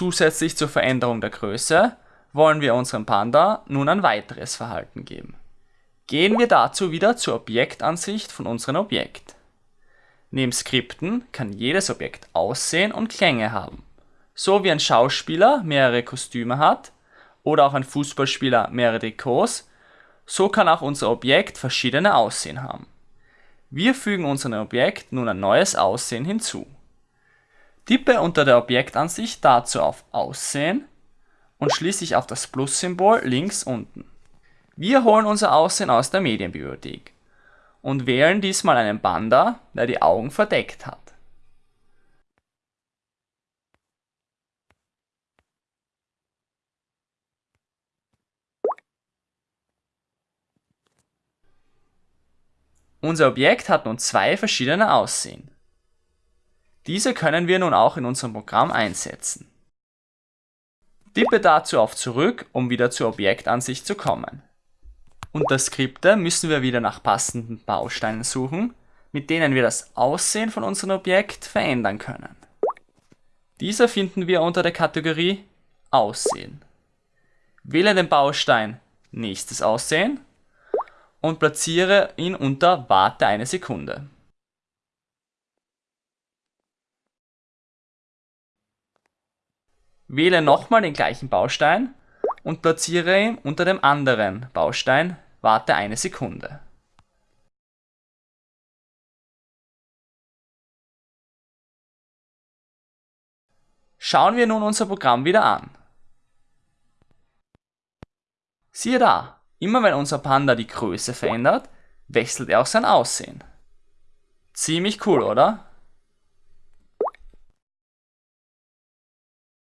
Zusätzlich zur Veränderung der Größe wollen wir unserem Panda nun ein weiteres Verhalten geben. Gehen wir dazu wieder zur Objektansicht von unserem Objekt. Neben Skripten kann jedes Objekt Aussehen und Klänge haben. So wie ein Schauspieler mehrere Kostüme hat oder auch ein Fußballspieler mehrere Trikots, so kann auch unser Objekt verschiedene Aussehen haben. Wir fügen unserem Objekt nun ein neues Aussehen hinzu. Tippe unter der Objektansicht dazu auf Aussehen und schließlich auf das Plus-Symbol links unten. Wir holen unser Aussehen aus der Medienbibliothek und wählen diesmal einen Panda, der die Augen verdeckt hat. Unser Objekt hat nun zwei verschiedene Aussehen. Diese können wir nun auch in unserem Programm einsetzen. Tippe dazu auf Zurück, um wieder zur Objektansicht zu kommen. Unter Skripte müssen wir wieder nach passenden Bausteinen suchen, mit denen wir das Aussehen von unserem Objekt verändern können. Diese finden wir unter der Kategorie Aussehen. Wähle den Baustein Nächstes Aussehen und platziere ihn unter Warte eine Sekunde. Wähle nochmal den gleichen Baustein und platziere ihn unter dem anderen Baustein, warte eine Sekunde. Schauen wir nun unser Programm wieder an. Siehe da, immer wenn unser Panda die Größe verändert, wechselt er auch sein Aussehen. Ziemlich cool, oder?